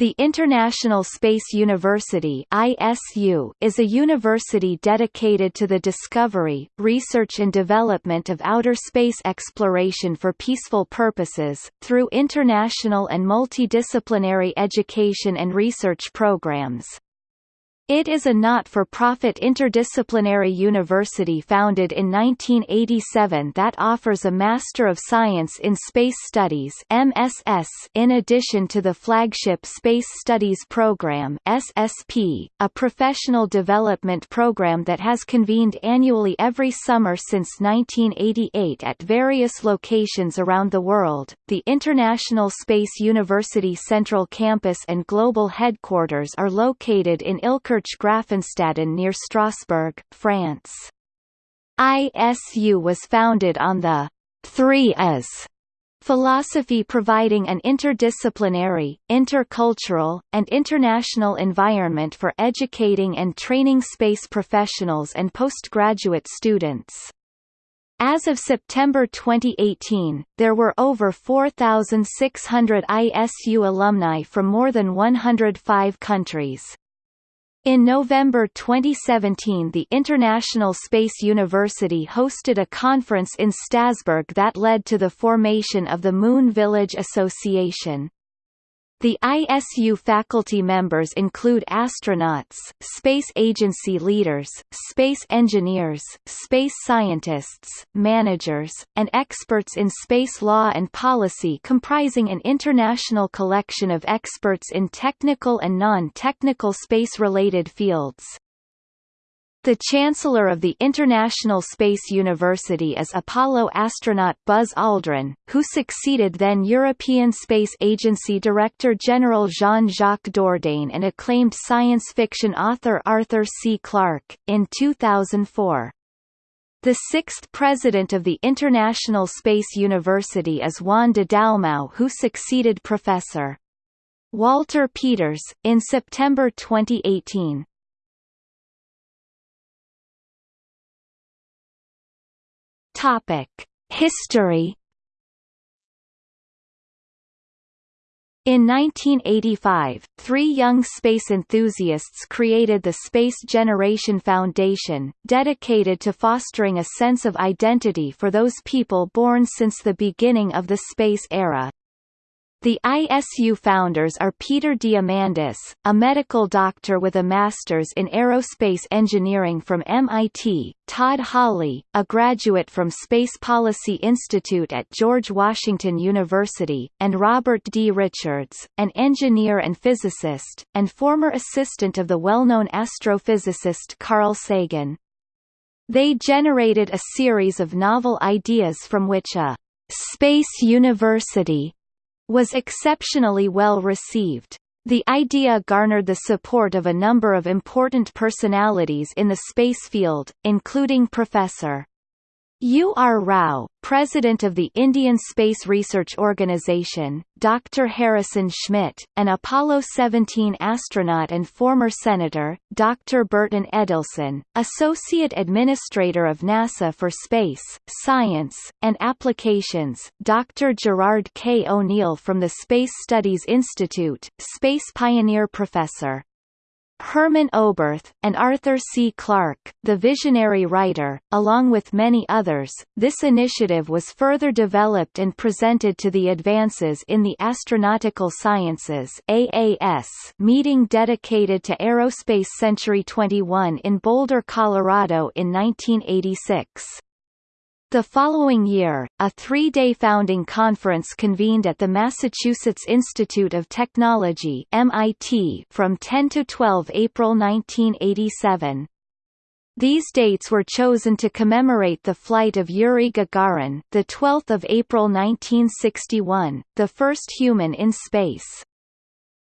The International Space University ISU is a university dedicated to the discovery, research and development of outer space exploration for peaceful purposes, through international and multidisciplinary education and research programs. It is a not-for-profit interdisciplinary university founded in 1987 that offers a Master of Science in Space Studies MSS in addition to the flagship Space Studies Program SSP, a professional development program that has convened annually every summer since 1988 at various locations around the world. The International Space University Central Campus and global headquarters are located in Illkirch Graffenstaden near Strasbourg, France. ISU was founded on the three as philosophy providing an interdisciplinary, intercultural, and international environment for educating and training space professionals and postgraduate students. As of September 2018, there were over 4,600 ISU alumni from more than 105 countries. In November 2017 the International Space University hosted a conference in Strasbourg that led to the formation of the Moon Village Association. The ISU faculty members include astronauts, space agency leaders, space engineers, space scientists, managers, and experts in space law and policy comprising an international collection of experts in technical and non-technical space-related fields. The Chancellor of the International Space University is Apollo astronaut Buzz Aldrin, who succeeded then European Space Agency Director General Jean-Jacques Dordain and acclaimed science fiction author Arthur C. Clarke, in 2004. The sixth president of the International Space University is Juan de Dalmau who succeeded Professor. Walter Peters, in September 2018. Topic: History. In 1985, three young space enthusiasts created the Space Generation Foundation, dedicated to fostering a sense of identity for those people born since the beginning of the space era. The ISU founders are Peter Diamandis, a medical doctor with a master's in aerospace engineering from MIT, Todd Hawley, a graduate from Space Policy Institute at George Washington University, and Robert D. Richards, an engineer and physicist, and former assistant of the well-known astrophysicist Carl Sagan. They generated a series of novel ideas from which a space university was exceptionally well received. The idea garnered the support of a number of important personalities in the space field, including Professor U. R. Rao, President of the Indian Space Research Organisation, Dr. Harrison Schmitt, an Apollo 17 astronaut and former Senator, Dr. Burton Edelson, Associate Administrator of NASA for Space, Science, and Applications, Dr. Gerard K. O'Neill from the Space Studies Institute, Space Pioneer Professor Hermann Oberth, and Arthur C. Clarke, the visionary writer, along with many others, this initiative was further developed and presented to the Advances in the Astronautical Sciences AAS meeting dedicated to Aerospace Century 21 in Boulder, Colorado in 1986. The following year, a three-day founding conference convened at the Massachusetts Institute of Technology MIT from 10 to 12 April 1987. These dates were chosen to commemorate the flight of Yuri Gagarin, the 12th of April 1961, the first human in space.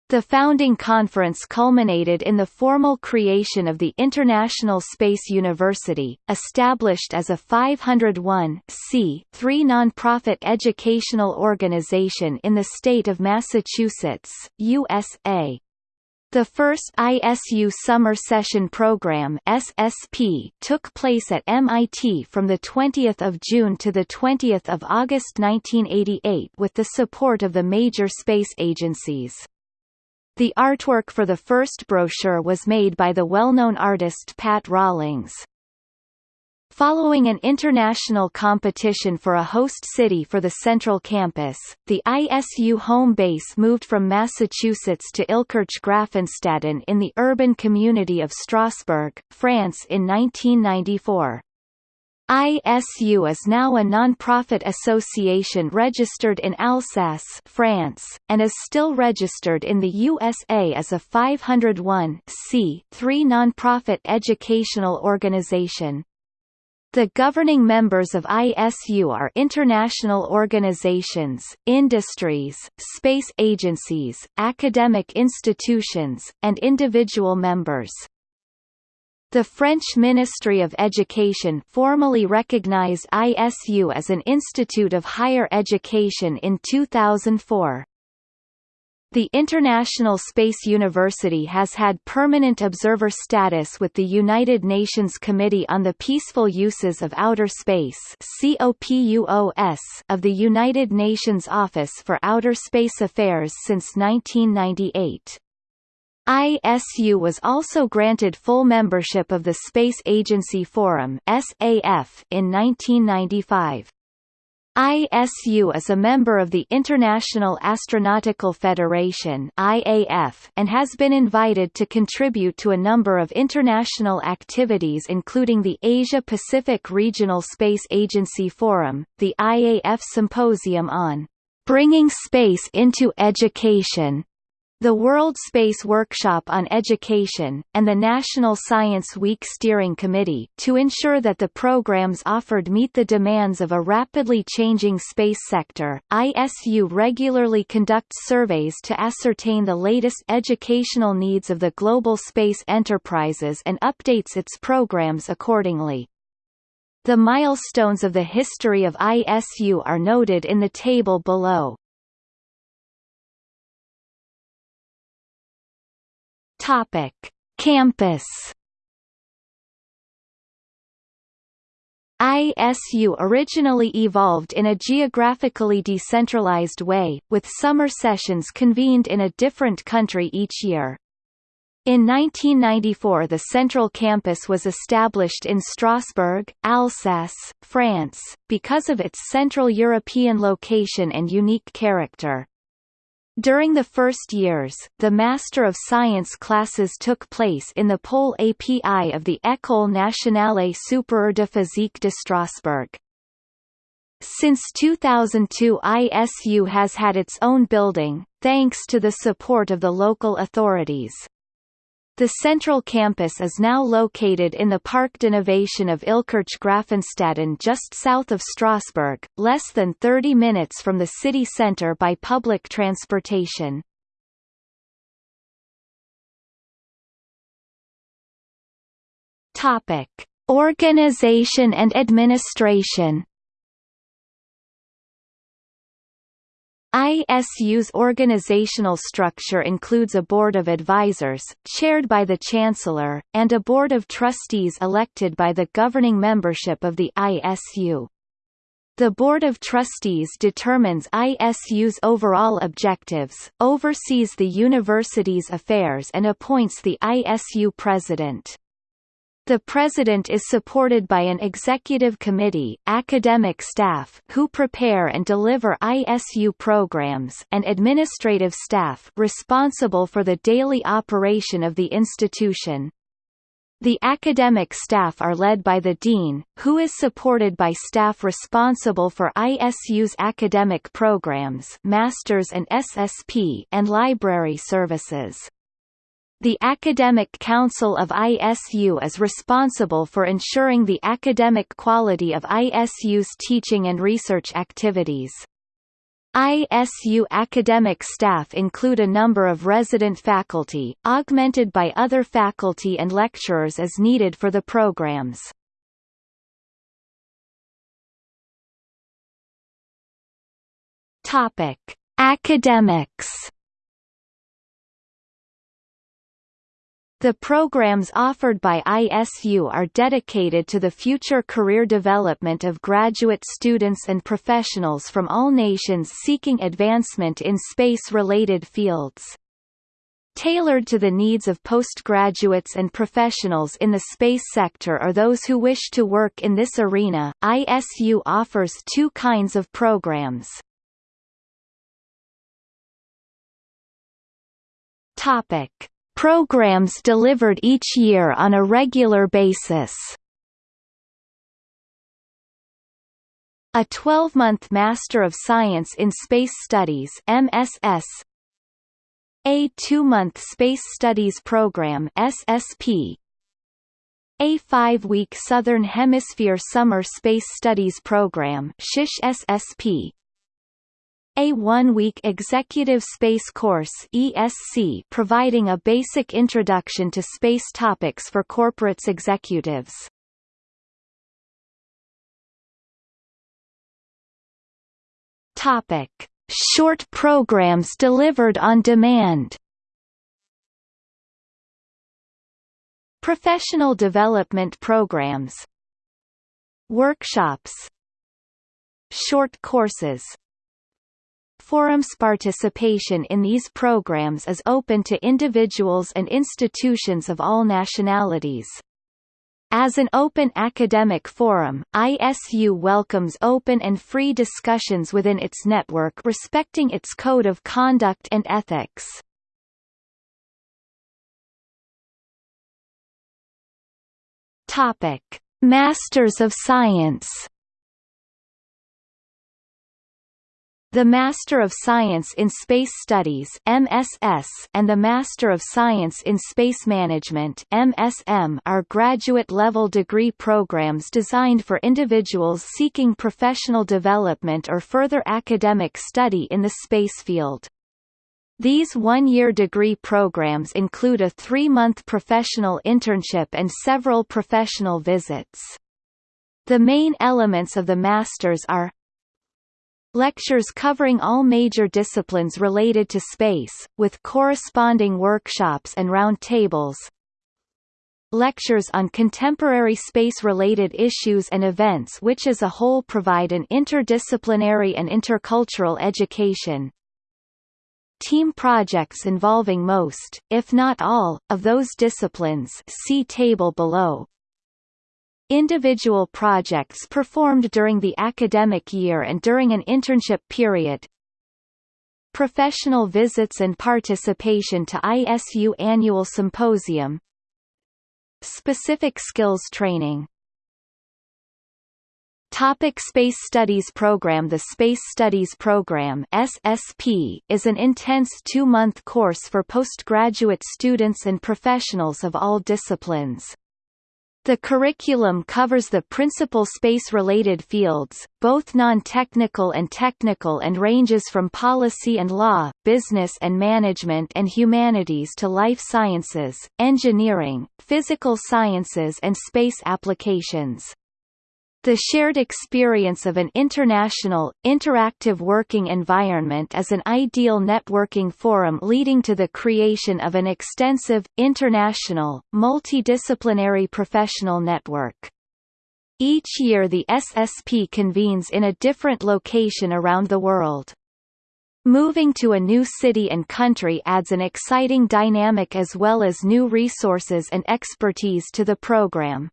The founding conference culminated in the formal creation of the International Space University, established as a 501 non-profit educational organization in the state of Massachusetts, USA. The first ISU Summer Session Program (SSP) took place at MIT from the 20th of June to the 20th of August 1988 with the support of the major space agencies. The artwork for the first brochure was made by the well-known artist Pat Rawlings. Following an international competition for a host city for the Central Campus, the ISU home base moved from Massachusetts to Illkirch-Graffenstaden in the urban community of Strasbourg, France in 1994. ISU is now a non-profit association registered in Alsace France, and is still registered in the USA as a 501 non-profit educational organization. The governing members of ISU are international organizations, industries, space agencies, academic institutions, and individual members. The French Ministry of Education formally recognized ISU as an institute of higher education in 2004. The International Space University has had permanent observer status with the United Nations Committee on the Peaceful Uses of Outer Space of the United Nations Office for Outer Space Affairs since 1998. ISU was also granted full membership of the Space Agency Forum (SAF) in 1995. ISU is a member of the International Astronautical Federation IAF and has been invited to contribute to a number of international activities including the Asia-Pacific Regional Space Agency Forum, the IAF Symposium on "...bringing space into education", the World Space Workshop on Education, and the National Science Week Steering Committee, to ensure that the programs offered meet the demands of a rapidly changing space sector. ISU regularly conducts surveys to ascertain the latest educational needs of the global space enterprises and updates its programs accordingly. The milestones of the history of ISU are noted in the table below. Topic: Campus. ISU originally evolved in a geographically decentralized way, with summer sessions convened in a different country each year. In 1994 the central campus was established in Strasbourg, Alsace, France, because of its Central European location and unique character. During the first years, the Master of Science classes took place in the Pole API of the École nationale supérieure de physique de Strasbourg. Since 2002 ISU has had its own building, thanks to the support of the local authorities. The central campus is now located in the Parc d'Innovation of Illkirch-Graffenstaden just south of Strasbourg, less than 30 minutes from the city centre by public transportation. Organization and administration ISU's organizational structure includes a board of advisors, chaired by the chancellor, and a board of trustees elected by the governing membership of the ISU. The Board of Trustees determines ISU's overall objectives, oversees the university's affairs and appoints the ISU president. The president is supported by an executive committee, academic staff who prepare and deliver ISU programs and administrative staff responsible for the daily operation of the institution. The academic staff are led by the dean, who is supported by staff responsible for ISU's academic programs, masters and SSP, and library services. The Academic Council of ISU is responsible for ensuring the academic quality of ISU's teaching and research activities. ISU academic staff include a number of resident faculty, augmented by other faculty and lecturers as needed for the programs. Academics The programs offered by ISU are dedicated to the future career development of graduate students and professionals from all nations seeking advancement in space-related fields. tailored to the needs of postgraduates and professionals in the space sector or those who wish to work in this arena. ISU offers two kinds of programs. Topic: Programs delivered each year on a regular basis. A 12-month Master of Science in Space Studies MSS a two-month Space Studies Program SSP a five-week Southern Hemisphere Summer Space Studies Program SSP a one-week Executive Space Course ESC providing a basic introduction to space topics for corporates executives. Topic: Short programs delivered on demand. Professional development programs Workshops Short courses Forums participation in these programs is open to individuals and institutions of all nationalities. As an open academic forum, ISU welcomes open and free discussions within its network respecting its code of conduct and ethics. Topic: Masters of Science The Master of Science in Space Studies MSS and the Master of Science in Space Management MSM are graduate-level degree programs designed for individuals seeking professional development or further academic study in the space field. These one-year degree programs include a three-month professional internship and several professional visits. The main elements of the Masters are Lectures covering all major disciplines related to space, with corresponding workshops and roundtables. Lectures on contemporary space-related issues and events which as a whole provide an interdisciplinary and intercultural education. Team projects involving most, if not all, of those disciplines see table below. Individual projects performed during the academic year and during an internship period. Professional visits and participation to ISU Annual Symposium. Specific skills training. Topic Space Studies Program The Space Studies Program SSP is an intense two-month course for postgraduate students and professionals of all disciplines. The curriculum covers the principal space-related fields, both non-technical and technical and ranges from policy and law, business and management and humanities to life sciences, engineering, physical sciences and space applications. The shared experience of an international, interactive working environment is an ideal networking forum leading to the creation of an extensive, international, multidisciplinary professional network. Each year the SSP convenes in a different location around the world. Moving to a new city and country adds an exciting dynamic as well as new resources and expertise to the program.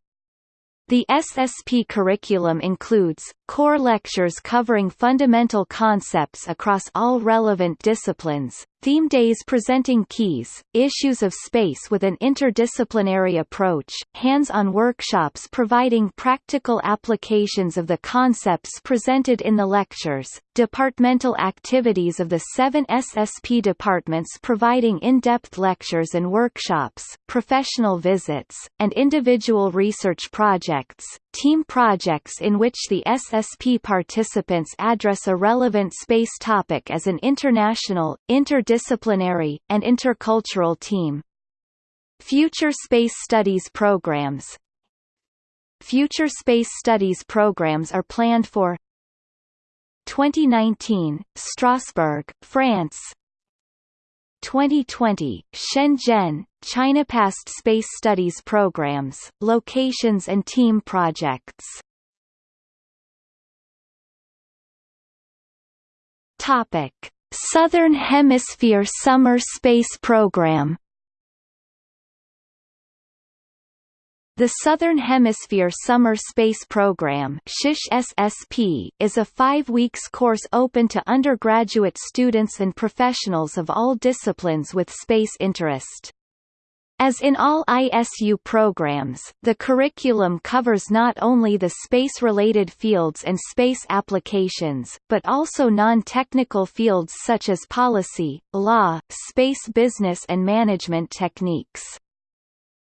The SSP curriculum includes, core lectures covering fundamental concepts across all relevant disciplines, theme days presenting keys, issues of space with an interdisciplinary approach, hands-on workshops providing practical applications of the concepts presented in the lectures, departmental activities of the seven SSP departments providing in-depth lectures and workshops, professional visits, and individual research projects, team projects in which the SSP participants address a relevant space topic as an international, interdisciplinary, and intercultural team. Future Space Studies programs Future Space Studies programs are planned for 2019, Strasbourg, France 2020, Shenzhen, China Past Space Studies Programs, Locations and Team Projects Topic. Southern Hemisphere Summer Space Program The Southern Hemisphere Summer Space Program is a five weeks course open to undergraduate students and professionals of all disciplines with space interest. As in all ISU programs, the curriculum covers not only the space-related fields and space applications, but also non-technical fields such as policy, law, space business and management techniques.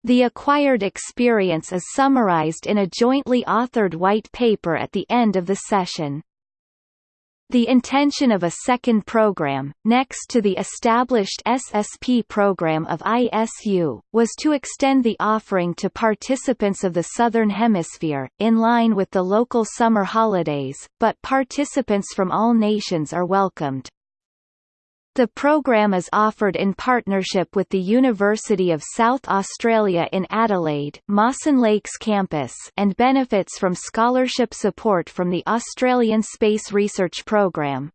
The acquired experience is summarized in a jointly authored white paper at the end of the session. The intention of a second program, next to the established SSP program of ISU, was to extend the offering to participants of the Southern Hemisphere, in line with the local summer holidays, but participants from all nations are welcomed. The program is offered in partnership with the University of South Australia in Adelaide Mawson Lakes campus and benefits from scholarship support from the Australian Space Research Program.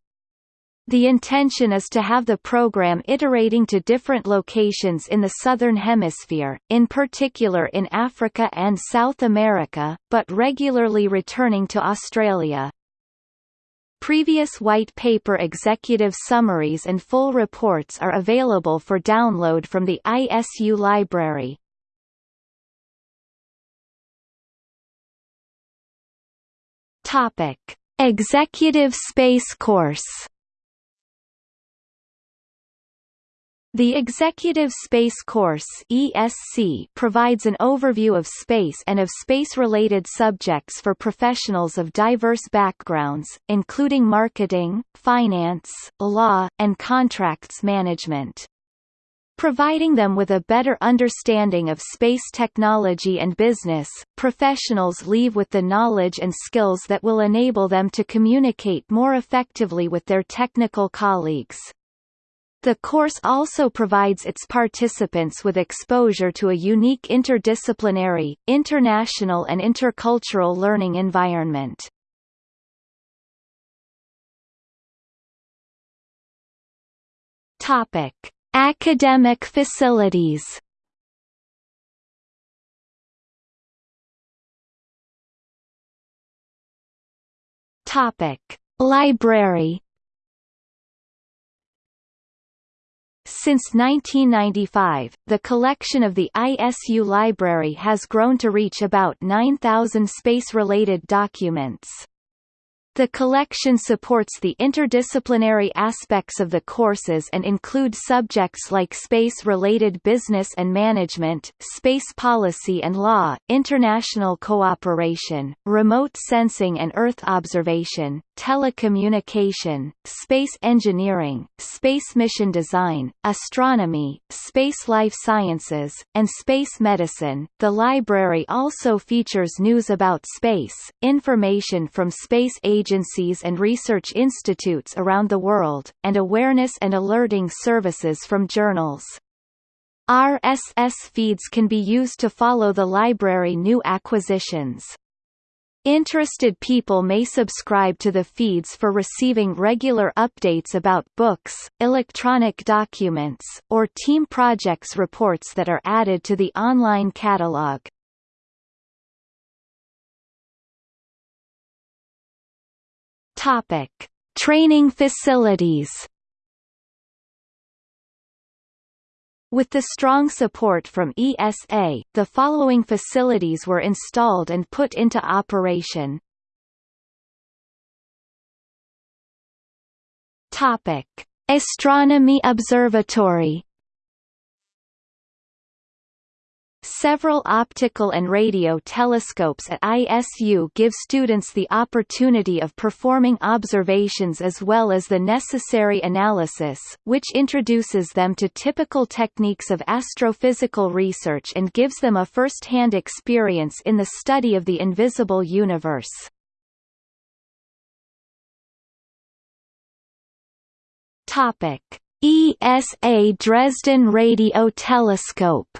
The intention is to have the program iterating to different locations in the Southern Hemisphere, in particular in Africa and South America, but regularly returning to Australia. Previous white paper executive summaries and full reports are available for download from the ISU library. Topic: Executive Space Course The Executive Space Course ESC provides an overview of space and of space-related subjects for professionals of diverse backgrounds, including marketing, finance, law, and contracts management. Providing them with a better understanding of space technology and business, professionals leave with the knowledge and skills that will enable them to communicate more effectively with their technical colleagues. The course also provides its participants with exposure to a unique interdisciplinary, international and intercultural learning environment. Topic: Academic facilities. Topic: Library Since 1995, the collection of the ISU library has grown to reach about 9,000 space-related documents. The collection supports the interdisciplinary aspects of the courses and include subjects like space-related business and management, space policy and law, international cooperation, remote sensing and Earth observation, telecommunication, space engineering, space mission design, astronomy, space life sciences, and space medicine. The library also features news about space, information from space agencies agencies and research institutes around the world, and awareness and alerting services from journals. RSS feeds can be used to follow the library new acquisitions. Interested people may subscribe to the feeds for receiving regular updates about books, electronic documents, or team projects reports that are added to the online catalog. Topic: Training facilities. With the strong support from ESA, the following facilities were installed and put into operation. Topic: Astronomy Observatory Several optical and radio telescopes at ISU give students the opportunity of performing observations as well as the necessary analysis, which introduces them to typical techniques of astrophysical research and gives them a first-hand experience in the study of the invisible universe. ESA Dresden Radio Telescope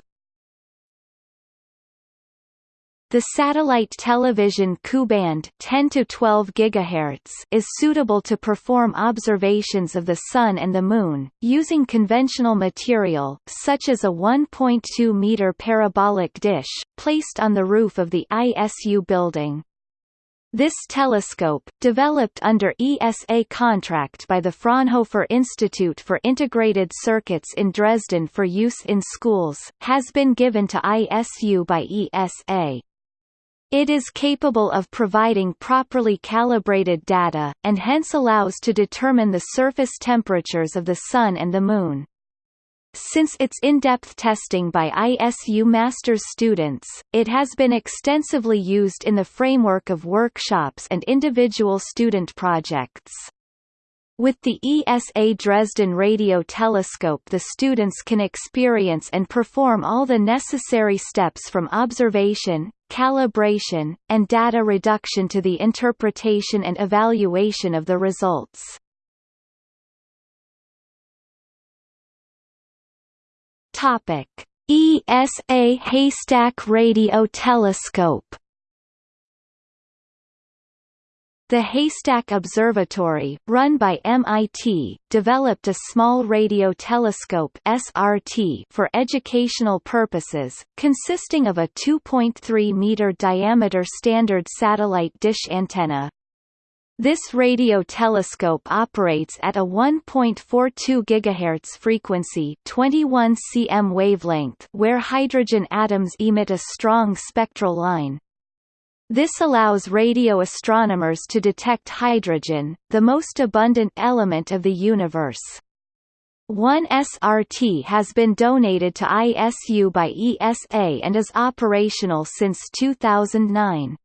The satellite television Ku-band 10 to 12 GHz is suitable to perform observations of the Sun and the Moon, using conventional material, such as a 1.2-meter parabolic dish, placed on the roof of the ISU building. This telescope, developed under ESA contract by the Fraunhofer Institute for Integrated Circuits in Dresden for use in schools, has been given to ISU by ESA. It is capable of providing properly calibrated data, and hence allows to determine the surface temperatures of the Sun and the Moon. Since its in-depth testing by ISU Masters students, it has been extensively used in the framework of workshops and individual student projects. With the ESA Dresden Radio Telescope the students can experience and perform all the necessary steps from observation, calibration, and data reduction to the interpretation and evaluation of the results. Topic: ESA Haystack Radio Telescope The Haystack Observatory, run by MIT, developed a small radio telescope SRT for educational purposes, consisting of a 2.3-meter diameter standard satellite dish antenna. This radio telescope operates at a 1.42 GHz frequency 21 cm wavelength where hydrogen atoms emit a strong spectral line. This allows radio astronomers to detect hydrogen, the most abundant element of the universe. One SRT has been donated to ISU by ESA and is operational since 2009.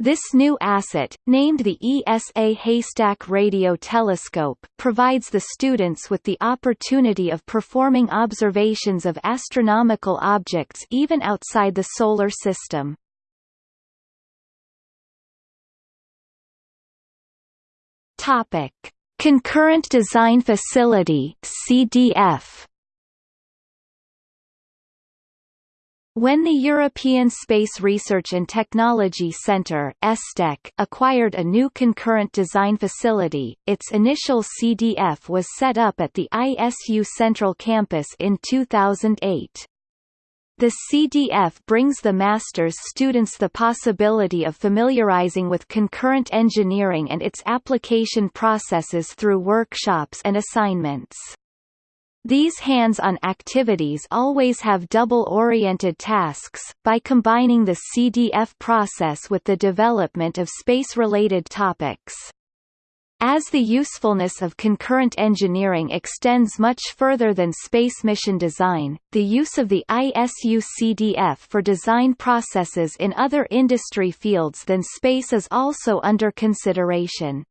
This new asset, named the ESA Haystack Radio Telescope, provides the students with the opportunity of performing observations of astronomical objects even outside the Solar System. Topic: Concurrent Design Facility (CDF). When the European Space Research and Technology Centre acquired a new concurrent design facility, its initial CDF was set up at the ISU Central Campus in 2008. The CDF brings the master's students the possibility of familiarizing with concurrent engineering and its application processes through workshops and assignments. These hands-on activities always have double-oriented tasks, by combining the CDF process with the development of space-related topics. As the usefulness of concurrent engineering extends much further than space mission design, the use of the ISU CDF for design processes in other industry fields than space is also under consideration.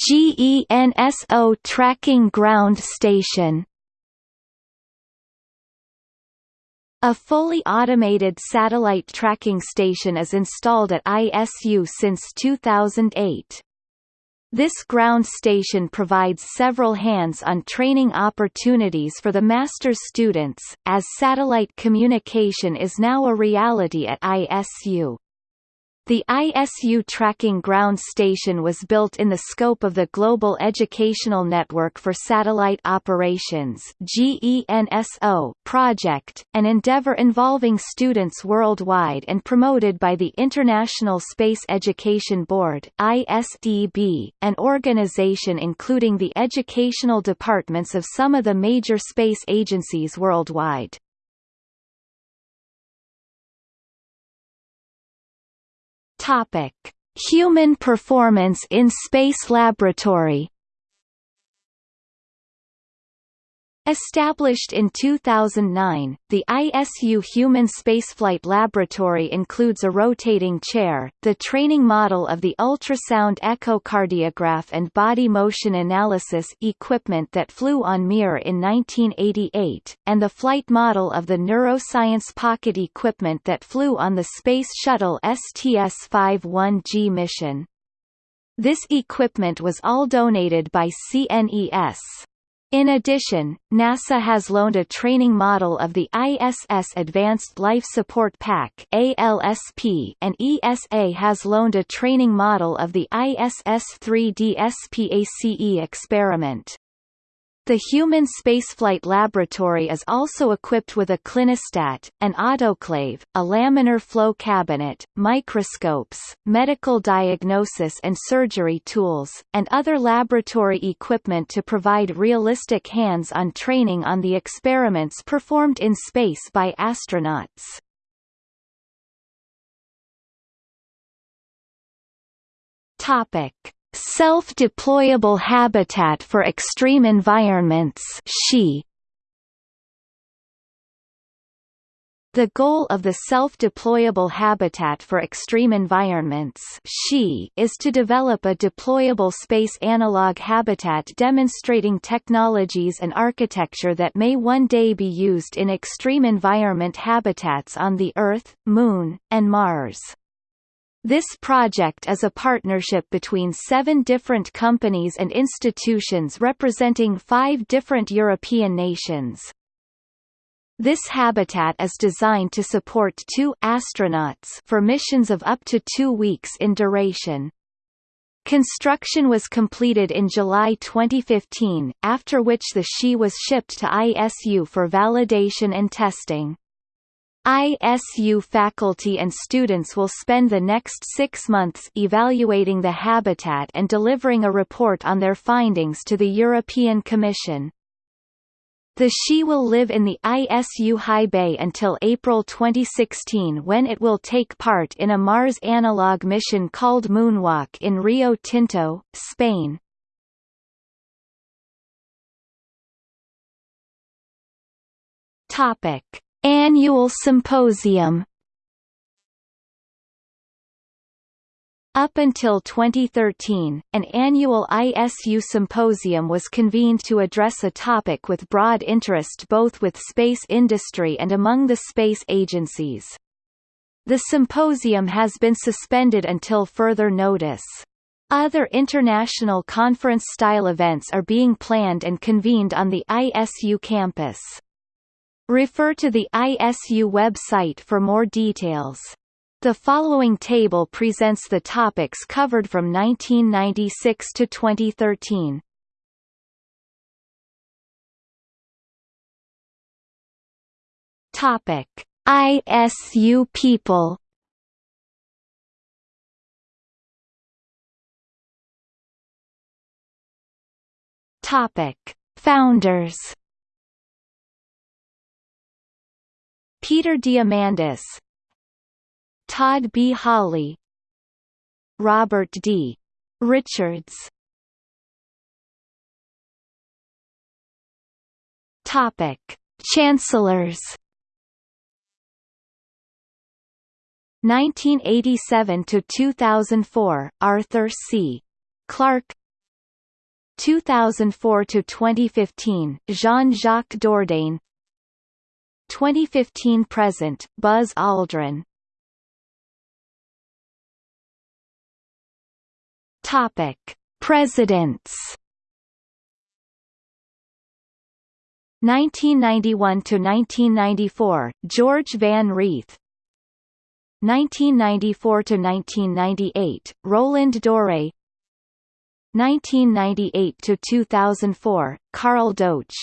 GENSO Tracking Ground Station A fully automated satellite tracking station is installed at ISU since 2008. This ground station provides several hands-on training opportunities for the master's students, as satellite communication is now a reality at ISU. The ISU Tracking Ground Station was built in the scope of the Global Educational Network for Satellite Operations project, an endeavor involving students worldwide and promoted by the International Space Education Board ISEB, an organization including the educational departments of some of the major space agencies worldwide. Topic: Human performance in space laboratory Established in 2009, the ISU Human Spaceflight Laboratory includes a rotating chair, the training model of the ultrasound echocardiograph and body motion analysis equipment that flew on Mir in 1988, and the flight model of the neuroscience pocket equipment that flew on the Space Shuttle STS-51G mission. This equipment was all donated by CNES. In addition, NASA has loaned a training model of the ISS Advanced Life Support Pack ALSP and ESA has loaned a training model of the ISS-3D SPACE experiment. The Human Spaceflight Laboratory is also equipped with a clinostat, an autoclave, a laminar flow cabinet, microscopes, medical diagnosis and surgery tools, and other laboratory equipment to provide realistic hands-on training on the experiments performed in space by astronauts. Topic. Self-deployable habitat for extreme environments SHE. The goal of the Self-Deployable Habitat for Extreme Environments is to develop a deployable space analog habitat demonstrating technologies and architecture that may one day be used in extreme environment habitats on the Earth, Moon, and Mars. This project is a partnership between seven different companies and institutions representing five different European nations. This habitat is designed to support two astronauts for missions of up to two weeks in duration. Construction was completed in July 2015, after which the SHE was shipped to ISU for validation and testing. ISU faculty and students will spend the next six months evaluating the habitat and delivering a report on their findings to the European Commission. The SHE will live in the ISU high bay until April 2016 when it will take part in a Mars analog mission called Moonwalk in Rio Tinto, Spain. Topic. Annual Symposium Up until 2013, an annual ISU symposium was convened to address a topic with broad interest both with space industry and among the space agencies. The symposium has been suspended until further notice. Other international conference-style events are being planned and convened on the ISU campus. Refer to the ISU website for more details. The following table presents the topics covered from 1996 to 2013. Topic: ISU people. Topic: Founders. Peter Diamandis Todd B. Hawley Robert D. Richards Topic: Chancellors 1987 to 2004 Arthur C. Clarke 2004 to 2015 Jean-Jacques Dordain 2015 present Buzz Aldrin. Topic Presidents. 1991 to 1994 George Van Reeth 1994 to 1998 Roland Dore 1998 to 2004 Carl Doetsch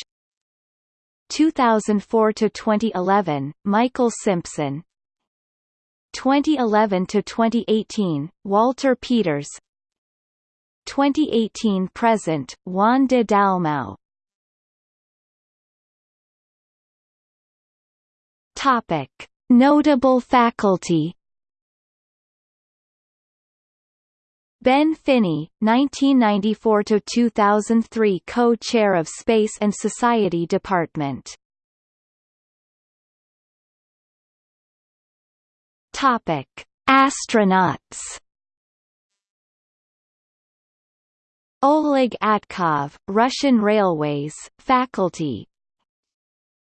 2004 to 2011 Michael Simpson. 2011 to 2018 Walter Peters. 2018 present Juan de Dalmau. Topic. Notable faculty Ben Finney, 1994–2003 Co-Chair of Space and Society Department Topic. Astronauts Oleg Atkov, Russian Railways, faculty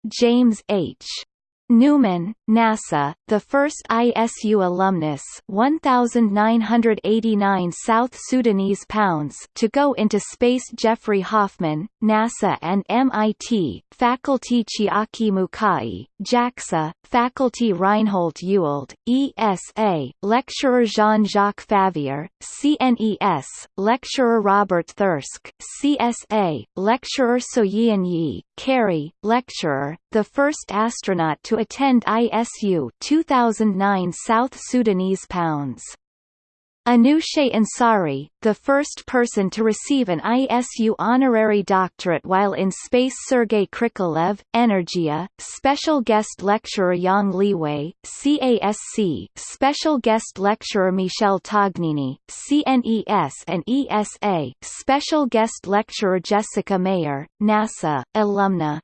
James H. Newman, NASA, the first ISU alumnus 1989 South Sudanese pounds to go into space Jeffrey Hoffman, NASA and MIT, faculty Chiaki Mukai, JAXA, faculty Reinhold Ewald, ESA, lecturer Jean-Jacques Favier, CNES, lecturer Robert Thirsk, CSA, lecturer Soyeon Yi, Carey, lecturer, the first astronaut to attend ISU 2009 South Sudanese pounds. Anousheh Ansari, the first person to receive an ISU honorary doctorate while in space Sergei Krikalev, Energia, special guest lecturer Yang Liwei, CASC, special guest lecturer Michel Tognini, CNES and ESA, special guest lecturer Jessica Meir, NASA, alumna,